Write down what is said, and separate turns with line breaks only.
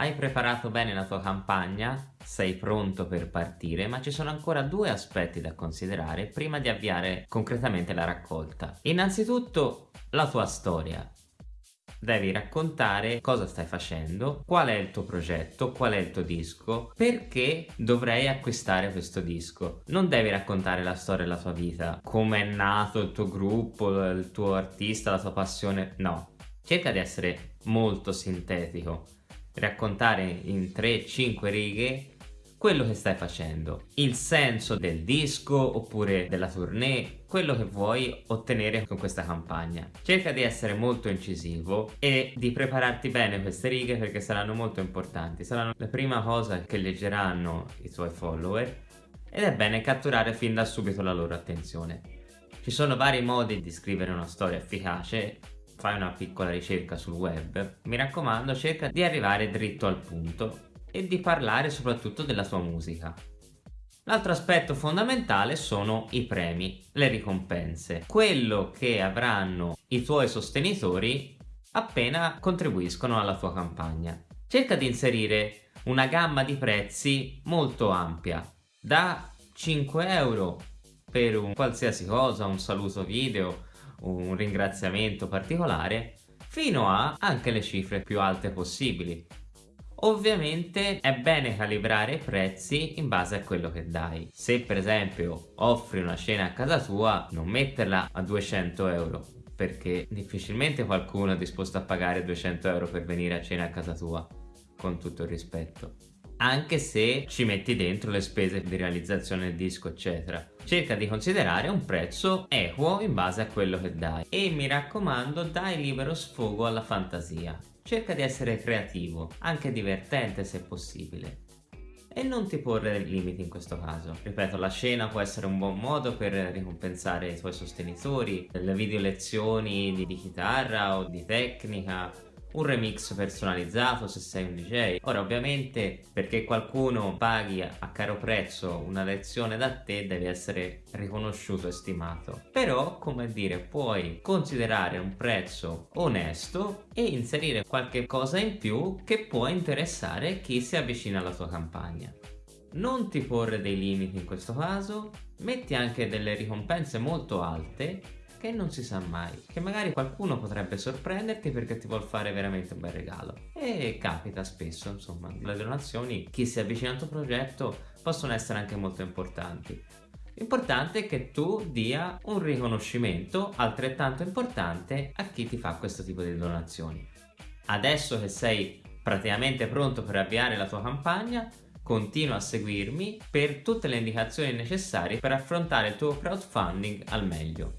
Hai preparato bene la tua campagna, sei pronto per partire, ma ci sono ancora due aspetti da considerare prima di avviare concretamente la raccolta. Innanzitutto la tua storia. Devi raccontare cosa stai facendo, qual è il tuo progetto, qual è il tuo disco, perché dovrei acquistare questo disco. Non devi raccontare la storia della tua vita, come è nato il tuo gruppo, il tuo artista, la tua passione, no. Cerca di essere molto sintetico, raccontare in 3-5 righe quello che stai facendo, il senso del disco oppure della tournée, quello che vuoi ottenere con questa campagna. Cerca di essere molto incisivo e di prepararti bene queste righe perché saranno molto importanti, saranno la prima cosa che leggeranno i tuoi follower ed è bene catturare fin da subito la loro attenzione. Ci sono vari modi di scrivere una storia efficace fai una piccola ricerca sul web, mi raccomando cerca di arrivare dritto al punto e di parlare soprattutto della tua musica. L'altro aspetto fondamentale sono i premi, le ricompense, quello che avranno i tuoi sostenitori appena contribuiscono alla tua campagna. Cerca di inserire una gamma di prezzi molto ampia, da 5 euro per un qualsiasi cosa, un saluto video, un ringraziamento particolare, fino a anche le cifre più alte possibili. Ovviamente è bene calibrare i prezzi in base a quello che dai. Se per esempio offri una cena a casa tua, non metterla a 200 euro, perché difficilmente qualcuno è disposto a pagare 200 euro per venire a cena a casa tua, con tutto il rispetto. Anche se ci metti dentro le spese di realizzazione del disco eccetera. Cerca di considerare un prezzo equo in base a quello che dai e mi raccomando dai libero sfogo alla fantasia cerca di essere creativo, anche divertente se possibile. E non ti porre limiti in questo caso. Ripeto, la scena può essere un buon modo per ricompensare i tuoi sostenitori, le video lezioni di, di chitarra o di tecnica, un remix personalizzato se sei un DJ. Ora ovviamente perché qualcuno paghi a caro prezzo una lezione da te deve essere riconosciuto e stimato. Però come dire puoi considerare un prezzo onesto e inserire qualche cosa in più che può interessare chi si avvicina alla tua campagna. Non ti porre dei limiti in questo caso, metti anche delle ricompense molto alte che non si sa mai, che magari qualcuno potrebbe sorprenderti perché ti vuol fare veramente un bel regalo. E capita spesso, insomma, le donazioni, chi si avvicina al tuo progetto, possono essere anche molto importanti. L'importante è che tu dia un riconoscimento altrettanto importante a chi ti fa questo tipo di donazioni. Adesso che sei praticamente pronto per avviare la tua campagna, continua a seguirmi per tutte le indicazioni necessarie per affrontare il tuo crowdfunding al meglio.